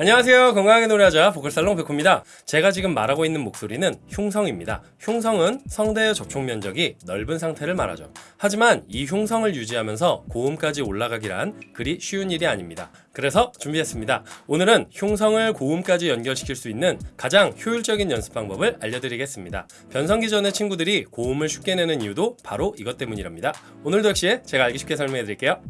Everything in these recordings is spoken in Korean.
안녕하세요. 건강하게 노래하자 보컬살롱 백호입니다. 제가 지금 말하고 있는 목소리는 흉성입니다. 흉성은 성대의 접촉 면적이 넓은 상태를 말하죠. 하지만 이 흉성을 유지하면서 고음까지 올라가기란 그리 쉬운 일이 아닙니다. 그래서 준비했습니다. 오늘은 흉성을 고음까지 연결시킬 수 있는 가장 효율적인 연습 방법을 알려드리겠습니다. 변성기 전의 친구들이 고음을 쉽게 내는 이유도 바로 이것 때문이랍니다. 오늘도 역시 제가 알기 쉽게 설명해드릴게요.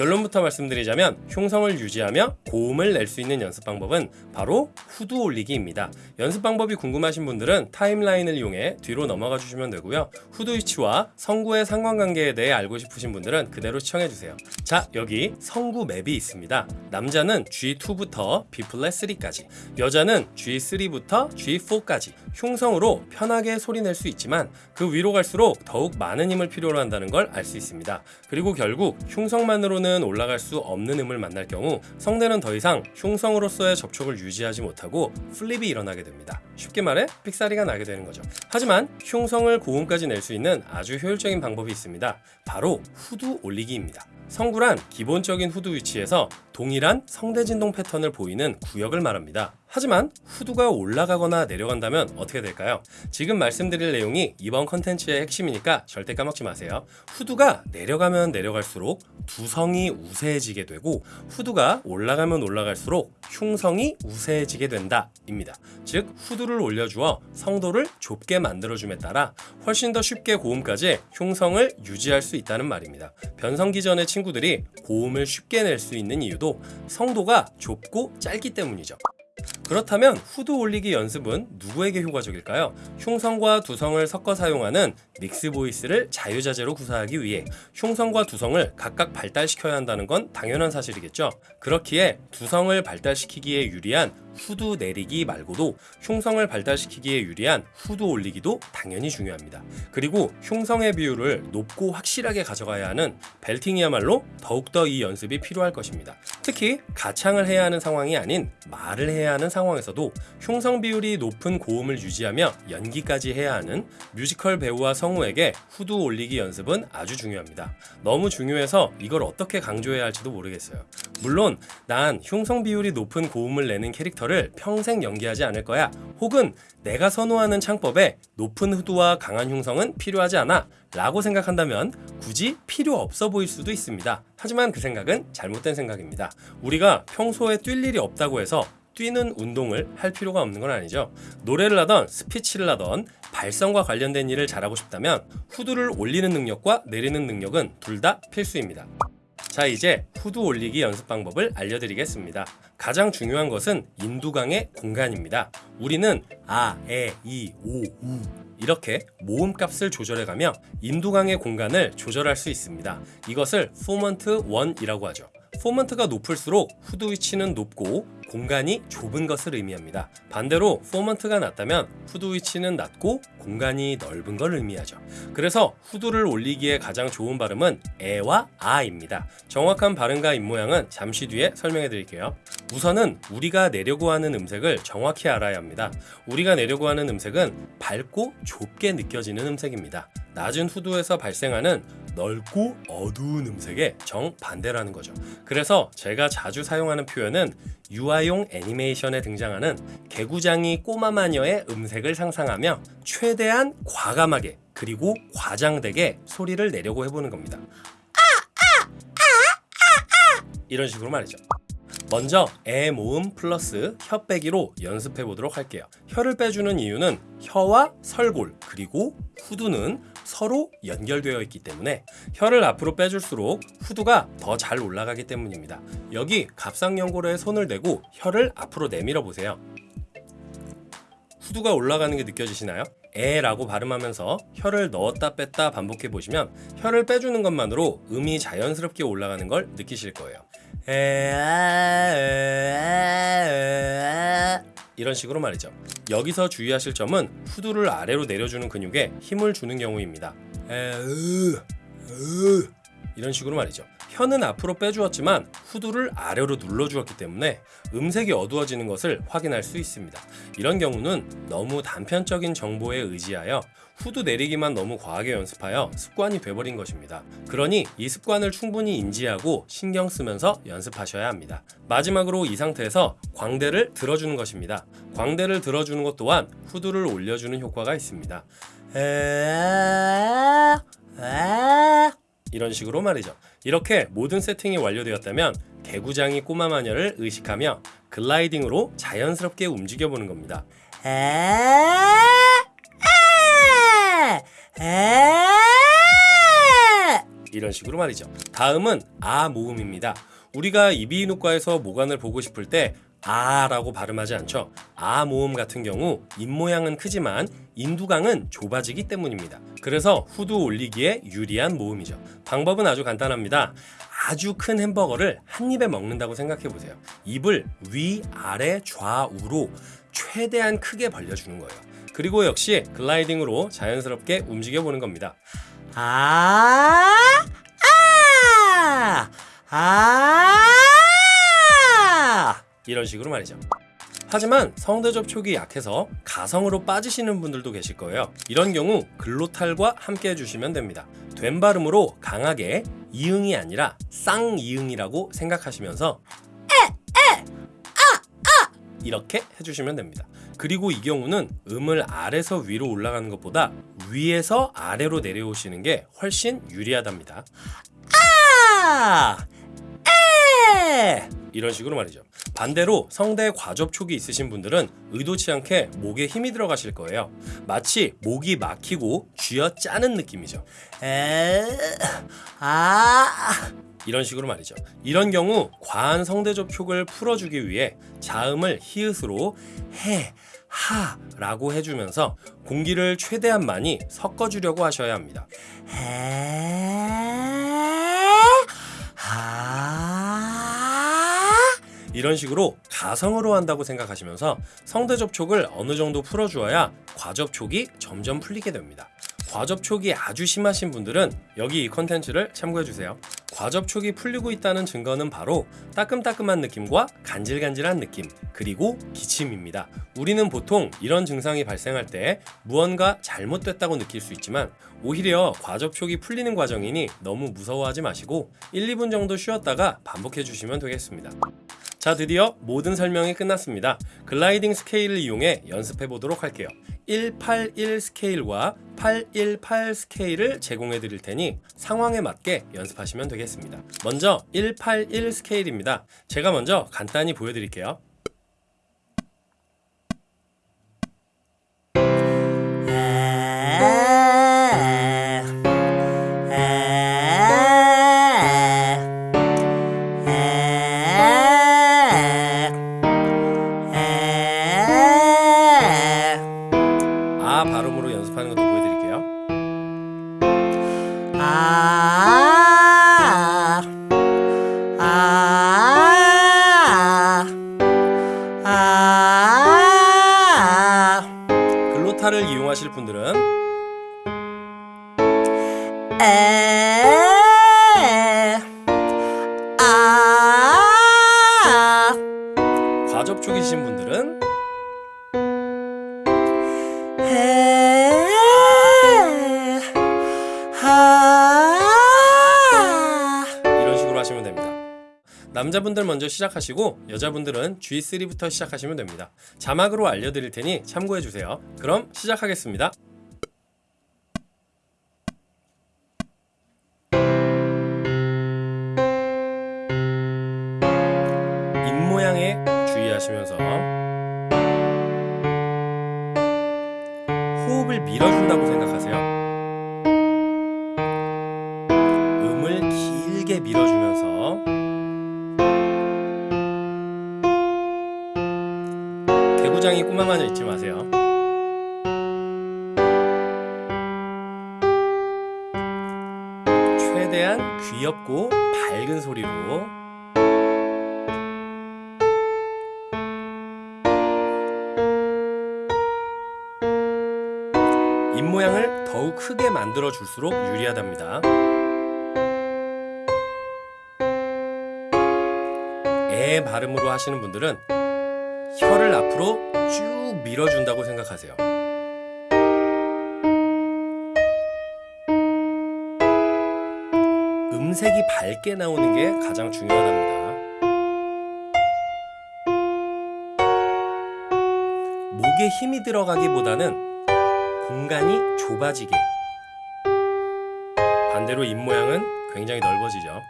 결론부터 말씀드리자면 흉성을 유지하며 고음을 낼 수 있는 연습 방법은 바로 후두 올리기입니다. 연습 방법이 궁금하신 분들은 타임라인을 이용해 뒤로 넘어가 주시면 되고요. 후두 위치와 성구의 상관관계에 대해 알고 싶으신 분들은 그대로 시청해 주세요. 자, 여기 성구 맵이 있습니다. 남자는 G2부터 B 플랫 3까지, 여자는 G3부터 G4까지 흉성으로 편하게 소리 낼 수 있지만 그 위로 갈수록 더욱 많은 힘을 필요로 한다는 걸 알 수 있습니다. 그리고 결국 흉성만으로는 올라갈 수 없는 음을 만날 경우 성대는 더 이상 흉성으로서의 접촉을 유지하지 못하고 플립이 일어나게 됩니다. 쉽게 말해 삑사리가 나게 되는 거죠. 하지만 흉성을 고음까지 낼 수 있는 아주 효율적인 방법이 있습니다. 바로 후두 올리기입니다. 성구란 기본적인 후두 위치에서 동일한 성대 진동 패턴을 보이는 구역을 말합니다. 하지만 후두가 올라가거나 내려간다면 어떻게 될까요? 지금 말씀드릴 내용이 이번 컨텐츠의 핵심이니까 절대 까먹지 마세요. 후두가 내려가면 내려갈수록 두성이 우세해지게 되고 후두가 올라가면 올라갈수록 흉성이 우세해지게 된다 입니다. 즉 후두를 올려주어 성도를 좁게 만들어줌에 따라 훨씬 더 쉽게 고음까지 흉성을 유지할 수 있다는 말입니다. 변성기 전의 친구 들이 고음을 쉽게 낼 수 있는 이유도 성도가 좁고 짧기 때문이죠. 그렇다면 후두 올리기 연습은 누구에게 효과적일까요? 흉성과 두성을 섞어 사용하는 믹스 보이스를 자유자재로 구사하기 위해 흉성과 두성을 각각 발달시켜야 한다는 건 당연한 사실이겠죠. 그렇기에 두성을 발달시키기에 유리한 후두 내리기 말고도 흉성을 발달시키기에 유리한 후두 올리기도 당연히 중요합니다. 그리고 흉성의 비율을 높고 확실하게 가져가야 하는 벨팅이야말로 더욱더 이 연습이 필요할 것입니다. 특히 가창을 해야 하는 상황이 아닌 말을 해야 하는 상황 에서도 흉성 비율이 높은 고음을 유지하며 연기까지 해야 하는 뮤지컬 배우와 성우에게 후두 올리기 연습은 아주 중요합니다. 너무 중요해서 이걸 어떻게 강조해야 할지도 모르겠어요. 물론 난 흉성 비율이 높은 고음을 내는 캐릭터를 평생 연기하지 않을 거야. 혹은 내가 선호하는 창법에 높은 후두와 강한 흉성은 필요하지 않아. 라고 생각한다면 굳이 필요 없어 보일 수도 있습니다. 하지만 그 생각은 잘못된 생각입니다. 우리가 평소에 뛸 일이 없다고 해서 뛰는 운동을 할 필요가 없는 건 아니죠. 노래를 하던 스피치를 하던 발성과 관련된 일을 잘하고 싶다면 후두를 올리는 능력과 내리는 능력은 둘 다 필수입니다. 자 이제 후두 올리기 연습 방법을 알려드리겠습니다. 가장 중요한 것은 인두강의 공간입니다. 우리는 아, 에, 이, 오, 우 이렇게 모음값을 조절해가며 인두강의 공간을 조절할 수 있습니다. 이것을 formant 1이라고 하죠. formant가 높을수록 후두 위치는 높고 공간이 좁은 것을 의미합니다. 반대로 formant가 낮다면 후두 위치는 낮고 공간이 넓은 걸 의미하죠. 그래서 후두를 올리기에 가장 좋은 발음은 에와 아입니다. 정확한 발음과 입모양은 잠시 뒤에 설명해 드릴게요. 우선은 우리가 내려고 하는 음색을 정확히 알아야 합니다. 우리가 내려고 하는 음색은 밝고 좁게 느껴지는 음색입니다. 낮은 후두에서 발생하는 넓고 어두운 음색의 정반대라는 거죠. 그래서 제가 자주 사용하는 표현은 유아용 애니메이션에 등장하는 개구장이 꼬마 마녀의 음색을 상상하며 최대한 과감하게 그리고 과장되게 소리를 내려고 해보는 겁니다. 이런 식으로 말이죠. 먼저 애 모음 플러스 혀 빼기로 연습해 보도록 할게요. 혀를 빼주는 이유는 혀와 설골 그리고 후두는 서로 연결되어 있기 때문에 혀를 앞으로 빼줄수록 후두가 더 잘 올라가기 때문입니다. 여기 갑상연골에 손을 대고 혀를 앞으로 내밀어 보세요. 후두가 올라가는 게 느껴지시나요? 에 라고 발음하면서 혀를 넣었다 뺐다 반복해 보시면 혀를 빼주는 것만으로 음이 자연스럽게 올라가는 걸 느끼실 거예요. 이런 식으로 말이죠. 여기서 주의하실 점은 후두를 아래로 내려주는 근육에 힘을 주는 경우입니다. 이런 식으로 말이죠. 혀는 앞으로 빼주었지만 후두를 아래로 눌러주었기 때문에 음색이 어두워지는 것을 확인할 수 있습니다. 이런 경우는 너무 단편적인 정보에 의지하여 후두 내리기만 너무 과하게 연습하여 습관이 돼버린 것입니다. 그러니 이 습관을 충분히 인지하고 신경 쓰면서 연습하셔야 합니다. 마지막으로 이 상태에서 광대를 들어주는 것입니다. 광대를 들어주는 것 또한 후두를 올려주는 효과가 있습니다. 이런 식으로 말이죠. 이렇게 모든 세팅이 완료되었다면 개구장이 꼬마 마녀를 의식하며 글라이딩으로 자연스럽게 움직여 보는 겁니다. 이런 식으로 말이죠. 다음은 아 모음입니다. 우리가 이비인후과에서 모관을 보고 싶을 때 아라고 발음하지 않죠. 아 모음 같은 경우 입 모양은 크지만 인두강은 좁아지기 때문입니다. 그래서 후두 올리기에 유리한 모음이죠. 방법은 아주 간단합니다. 아주 큰 햄버거를 한 입에 먹는다고 생각해 보세요. 입을 위, 아래, 좌우로 최대한 크게 벌려주는 거예요. 그리고 역시 글라이딩으로 자연스럽게 움직여 보는 겁니다. 아, 아, 아. 이런 식으로 말이죠. 하지만 성대 접촉이 약해서 가성으로 빠지시는 분들도 계실 거예요. 이런 경우 글로탈과 함께 해주시면 됩니다. 된 발음으로 강하게 이응이 아니라 쌍이응이라고 생각하시면서 이렇게 해주시면 됩니다. 그리고 이 경우는 음을 아래서 위로 올라가는 것보다 위에서 아래로 내려오시는 게 훨씬 유리하답니다. 아, 에. 이런 식으로 말이죠. 반대로 성대에 과접촉이 있으신 분들은 의도치 않게 목에 힘이 들어가실 거예요. 마치 목이 막히고 쥐어 짜는 느낌이죠. 에. 아. 이런 식으로 말이죠. 이런 경우 과한 성대 접촉을 풀어주기 위해 자음을 히읗으로 해, 하 라고 해주면서 공기를 최대한 많이 섞어주려고 하셔야 합니다. 에. 아. 이런 식으로 가성으로 한다고 생각하시면서 성대 접촉을 어느 정도 풀어주어야 과접촉이 점점 풀리게 됩니다. 과접촉이 아주 심하신 분들은 여기 이 컨텐츠를 참고해주세요. 과접촉이 풀리고 있다는 증거는 바로 따끔따끔한 느낌과 간질간질한 느낌, 그리고 기침입니다. 우리는 보통 이런 증상이 발생할 때 무언가 잘못됐다고 느낄 수 있지만 오히려 과접촉이 풀리는 과정이니 너무 무서워하지 마시고 1, 2분 정도 쉬었다가 반복해 주시면 되겠습니다. 자 드디어 모든 설명이 끝났습니다. gliding scale을 이용해 연습해 보도록 할게요. 181 scale과 818 scale을 제공해 드릴 테니 상황에 맞게 연습하시면 되겠습니다. 먼저 181 scale입니다. 제가 먼저 간단히 보여드릴게요. 아. 글로타를 이용하실 분들은 에. 아. 과접촉이신 분들은 에. 아. 이런 식으로 하시면 됩니다. 남자분들 먼저 시작하시고 여자분들은 G3부터 시작하시면 됩니다. 자막으로 알려드릴 테니 참고해 주세요. 그럼 시작하겠습니다. 입 모양에 주의하시면서 호흡을 밀어준다고 생각하세요. 음을 길게 밀어주면 꼬마마녀 잊지 마세요. 최대한 귀엽고 밝은 소리로 입 모양을 더욱 크게 만들어 줄수록 유리하답니다. 애 발음으로 하시는 분들은 혀를 앞으로 쭉 밀어준다고 생각하세요. 음색이 밝게 나오는 게 가장 중요하답니다. 목에 힘이 들어가기보다는 공간이 좁아지게. 반대로 입 모양은 굉장히 넓어지죠.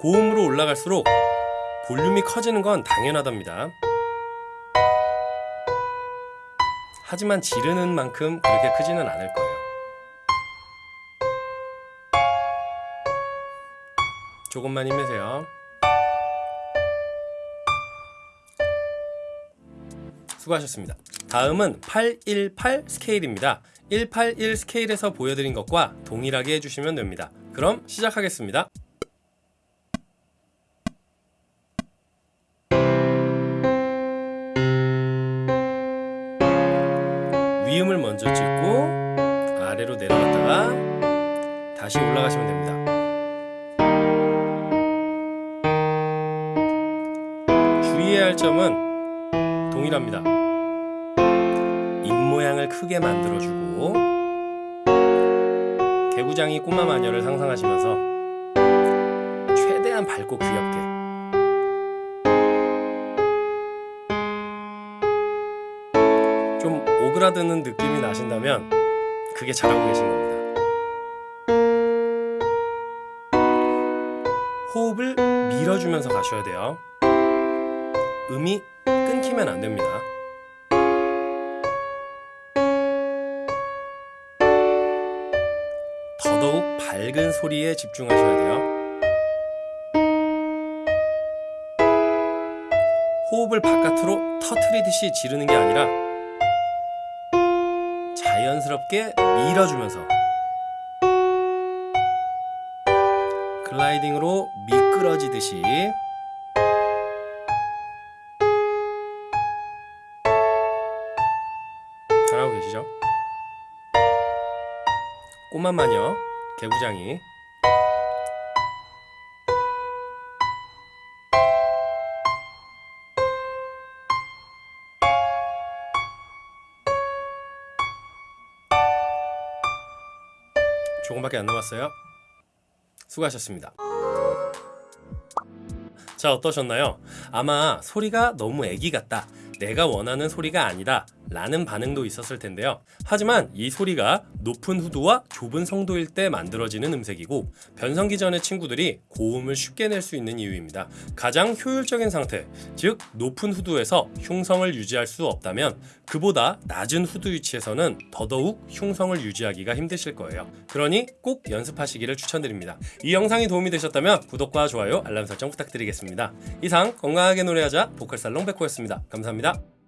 고음으로 올라갈수록 볼륨이 커지는 건 당연하답니다. 하지만 지르는 만큼 그렇게 크지는 않을 거예요. 조금만 힘내세요. 수고하셨습니다. 다음은 818 스케일입니다. 181 스케일에서 보여드린 것과 동일하게 해주시면 됩니다. 그럼 시작하겠습니다. 위음을 먼저 찍고 아래로 내려갔다가 다시 올라가시면 됩니다. 주의해야 할 점은 동일합니다. 입 모양을 크게 만들어주고 개구장이 꼬마 마녀를 상상하시면서 최대한 밝고 귀엽게 오그라드는 느낌이 나신다면 그게 잘하고 계신 겁니다. 호흡을 밀어주면서 가셔야 돼요. 음이 끊기면 안 됩니다. 더더욱 밝은 소리에 집중하셔야 돼요. 호흡을 바깥으로 터트리듯이 지르는 게 아니라 자연스럽게 밀어주면서 글라이딩으로 미끄러지듯이 잘하고 계시죠? 꼬마 마녀 개구장이 조금밖에 안 남았어요. 수고하셨습니다. 자 어떠셨나요? 아마 소리가 너무 애기 같다. 내가 원하는 소리가 아니다. 라는 반응도 있었을 텐데요. 하지만 이 소리가 높은 후두와 좁은 성도일 때 만들어지는 음색이고 변성기 전의 친구들이 고음을 쉽게 낼 수 있는 이유입니다. 가장 효율적인 상태, 즉 높은 후두에서 흉성을 유지할 수 없다면 그보다 낮은 후두 위치에서는 더더욱 흉성을 유지하기가 힘드실 거예요. 그러니 꼭 연습하시기를 추천드립니다. 이 영상이 도움이 되셨다면 구독과 좋아요, 알람 설정 부탁드리겠습니다. 이상 건강하게 노래하자 보컬살롱 백호였습니다. 감사합니다.